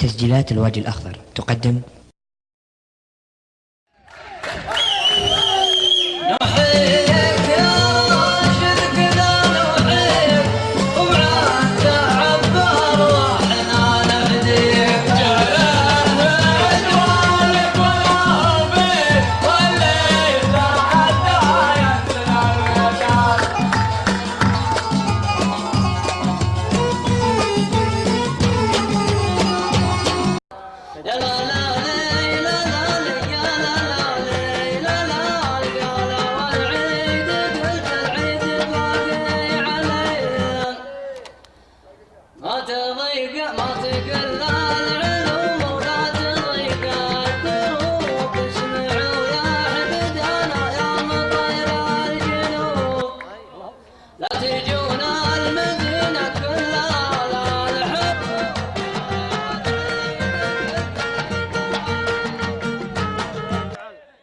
تسجيلات الوادي الأخضر تقدم ما تضيق ما تقل